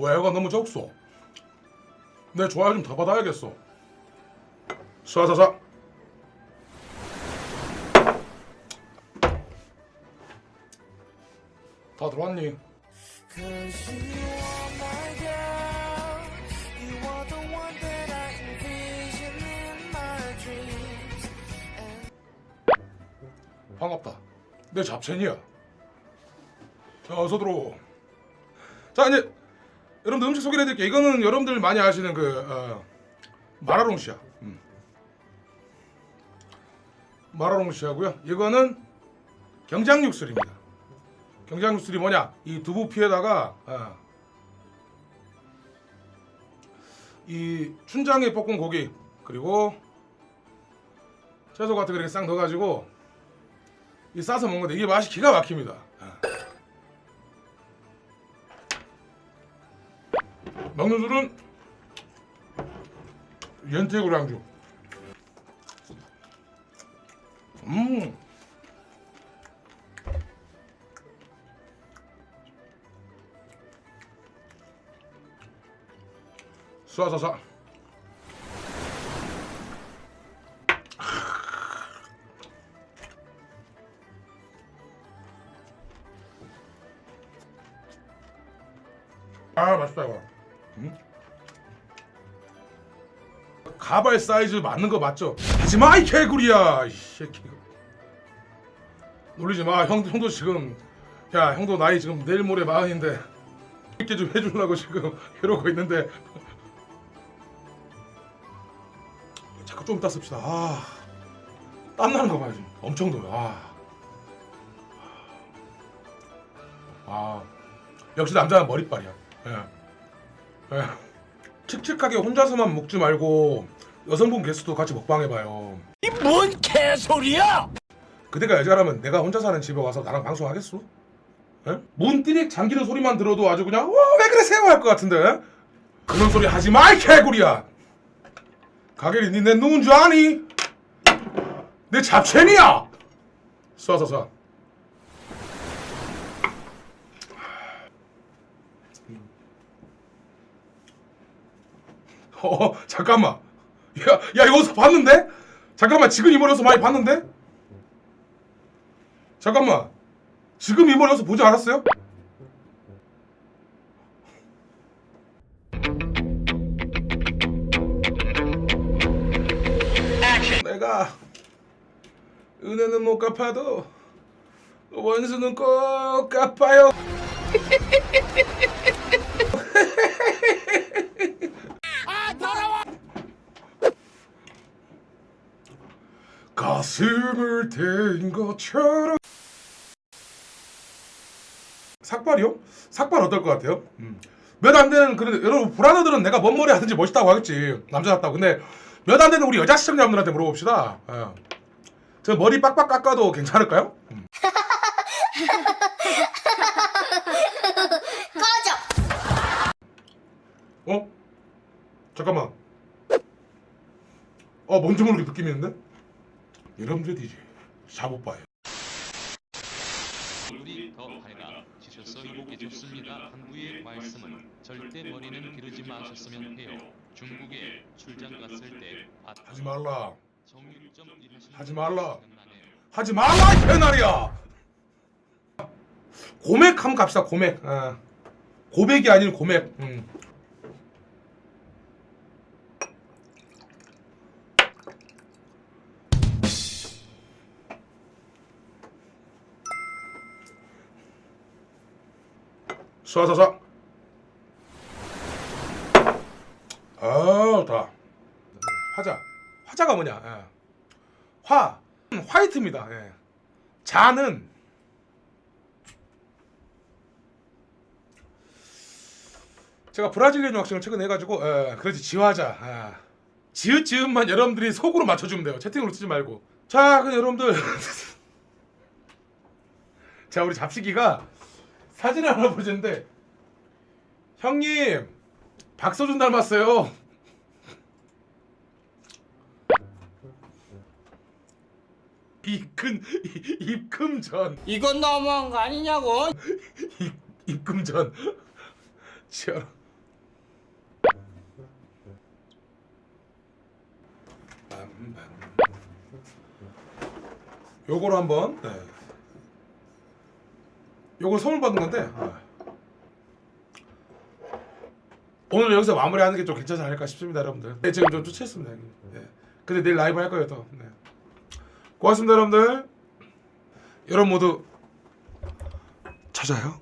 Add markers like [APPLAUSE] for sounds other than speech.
좋아요가 너무 적소. 내 좋아요 좀 더 받아야겠어. 쏴쏴쏴. 다 들어왔니? 반갑다. 내 잡채니야. 자, 어서 들어오. 자, 이제 여러분들 음식 소개를 해드릴게요. 이거는 여러분들 많이 아시는 그 어, 마라롱시야. 음. 마라롱시하고요. 이거는 경장육술입니다. 경장육술이 뭐냐? 이 두부 피에다가 어, 이 춘장에 볶은 고기 그리고 채소 같은 거 이렇게 싹 넣어가지고 이 싸서 먹는 건데 이게 맛이 기가 막힙니다. 먹는 술은 연태구리 안주. 음. 쏴쏴쏴. 아 맛있다 이거. 음? 가발 사이즈 맞는 거 맞죠? 하지마 이 개구리야 이 새끼. 놀리지 마. 형 형도 지금 야 형도 나이 지금 내일 모레 마흔인데 이렇게 좀 해주려고 지금 [LAUGHS] 이러고 있는데 자꾸 좀 씁시다. 아, 땀 나는 거 봐요 지금 엄청 더요. 아. 아 역시 남자는 머리빨이야. 예. 예. 칙칙하게 혼자서만 먹지 말고 여성분 게스트도 같이 먹방해봐요. 이 뭔 개소리야! 그대가 여자라면 내가 혼자 사는 집에 와서 나랑 방송하겠어? 예? 문띠릭 잠기는 소리만 들어도 아주 그냥 와왜 그러세요 할 것 같은데 그런 소리 하지 마 이 개구리야 가게리 니내 누군 줄 아니? 내 잡채니야 쏴서 쏴 어 잠깐만 야, 야 이거 어디서 봤는데? 잠깐만 지금 이 머리 어디서 많이 봤는데? 잠깐만 지금 이 머리 어디서 보지 않았어요? 내가 은혜는 못 갚아도 원수는 꼭 갚아요 [LAUGHS] 가슴을 대인 것처럼 삭발이요? 삭발 어떨 것 같아요? 몇안 되는 그런 여러분 불안해들은 내가 뭔 머리 하든지 멋있다고 하겠지 남자답다고 근데 몇 안 되는 우리 여자 시청자분들한테 물어봅시다 예. 저 머리 빡빡 깎아도 괜찮을까요? 음. [LAUGHS] 꺼져! 어? 잠깐만 어 뭔지 모르게 느낌이 있는데? 여러분들 이제 샤오빠예요 얼굴이 더 밝아 지셔서 이복이 좋습니다. 한부의 말씀은 절대 머리는 기르지 마셨으면 해요. 중국에 출장 갔을 때 밭- 하지 말라 하지 말라. 하지 말라 이 개나리야 고맥 한번 갑시다 고맥 어. 고백이 아닌 고맥 음. 쏴쏴쏴. 아 좋다. 화자. 화자가 뭐냐? 예. 화. 음, 화이트입니다. 예. 자는. 제가 브라질리언 학생을 최근에 해가지고 예, 그렇지 지화자. 예. 지읒 지읒만 여러분들이 속으로 맞춰주면 돼요. 채팅으로 쓰지 말고. 자 그럼 여러분들. [LAUGHS] 자 우리 잡식이가 사진 할아버지인데 형님 박서준 닮았어요. 입금 입금 전. 이건 너무한 거 아니냐고? 입, 입금 전. 지하라 요거로 한번 네. 요거 선물 받은 건데 네. 오늘 여기서 마무리하는 게 좀 괜찮지 않을까 싶습니다 여러분들 네, 지금 좀 초췌했습니다 형님. 네. 근데 내일 라이브 할 거예요 또 네. 고맙습니다 여러분들 여러분 모두 찾아요